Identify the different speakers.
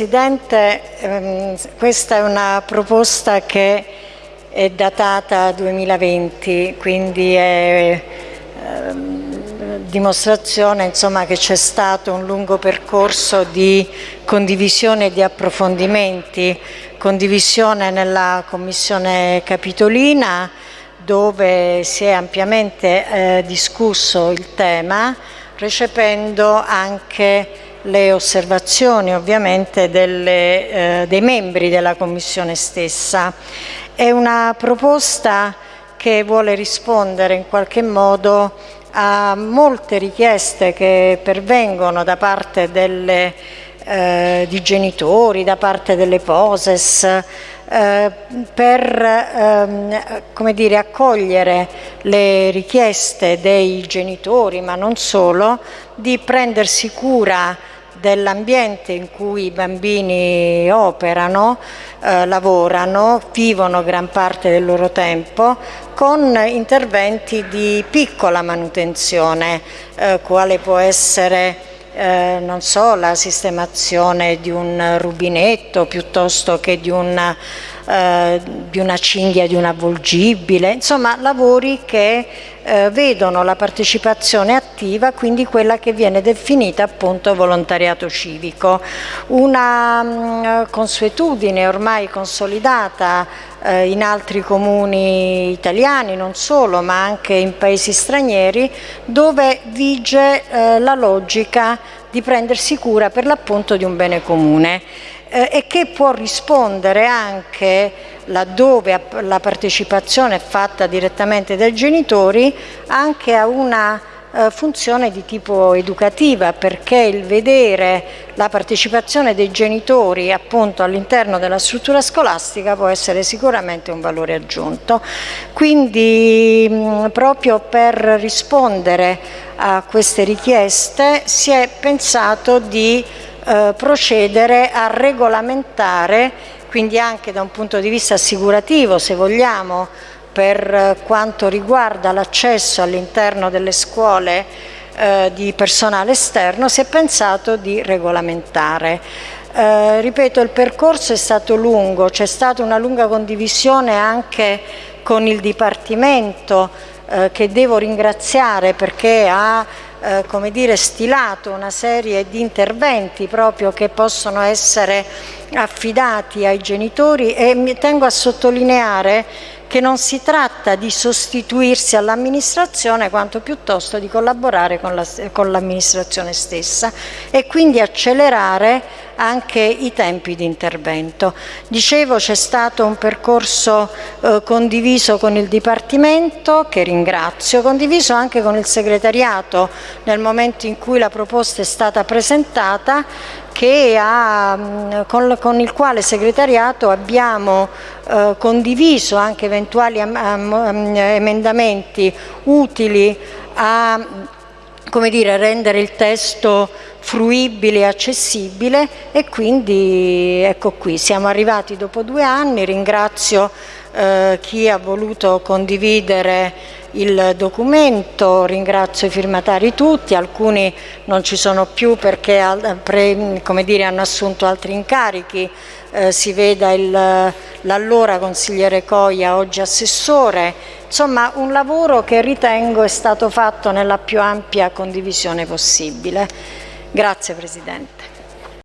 Speaker 1: Presidente, ehm, questa è una proposta che è datata 2020, quindi è ehm, dimostrazione insomma, che c'è stato un lungo percorso di condivisione e di approfondimenti, condivisione nella Commissione Capitolina dove si è ampiamente eh, discusso il tema, recependo anche le osservazioni ovviamente delle, eh, dei membri della Commissione stessa. È una proposta che vuole rispondere in qualche modo a molte richieste che pervengono da parte delle, eh, di genitori, da parte delle POSES, eh, per ehm, dire, accogliere le richieste dei genitori, ma non solo, di prendersi cura dell'ambiente in cui i bambini operano, eh, lavorano, vivono gran parte del loro tempo con interventi di piccola manutenzione, eh, quale può essere eh, non so, la sistemazione di un rubinetto piuttosto che di una, eh, di una cinghia di un avvolgibile, insomma lavori che eh, vedono la partecipazione attiva, quindi quella che viene definita appunto volontariato civico. Una mh, mm, consuetudine ormai consolidata eh, in altri comuni italiani, non solo, ma anche in paesi stranieri, dove vige eh, la logica di prendersi cura per l'appunto di un bene comune eh, e che può rispondere anche laddove la partecipazione è fatta direttamente dai genitori anche a una funzione di tipo educativa perché il vedere la partecipazione dei genitori appunto all'interno della struttura scolastica può essere sicuramente un valore aggiunto. Quindi proprio per rispondere a queste richieste si è pensato di eh, procedere a regolamentare, quindi anche da un punto di vista assicurativo se vogliamo, per quanto riguarda l'accesso all'interno delle scuole eh, di personale esterno, si è pensato di regolamentare. Eh, ripeto, il percorso è stato lungo, c'è stata una lunga condivisione anche con il Dipartimento eh, che devo ringraziare perché ha eh, come dire, stilato una serie di interventi proprio che possono essere affidati ai genitori e mi tengo a sottolineare che non si tratta di sostituirsi all'amministrazione quanto piuttosto di collaborare con l'amministrazione stessa e quindi accelerare anche i tempi di intervento. Dicevo c'è stato un percorso eh, condiviso con il Dipartimento, che ringrazio, condiviso anche con il segretariato nel momento in cui la proposta è stata presentata ha, mm, con, con, il quale segretariato abbiamo eh, condiviso anche eventuali am, am, emendamenti utili a come dire, rendere il testo fruibile e accessibile e quindi ecco qui, siamo arrivati dopo due anni, ringrazio eh, chi ha voluto condividere il documento, ringrazio i firmatari tutti, alcuni non ci sono più perché dire, hanno assunto altri incarichi, eh, si veda l'allora consigliere Coia, oggi assessore, insomma un lavoro che ritengo è stato fatto nella più ampia condivisione possibile. Grazie Presidente.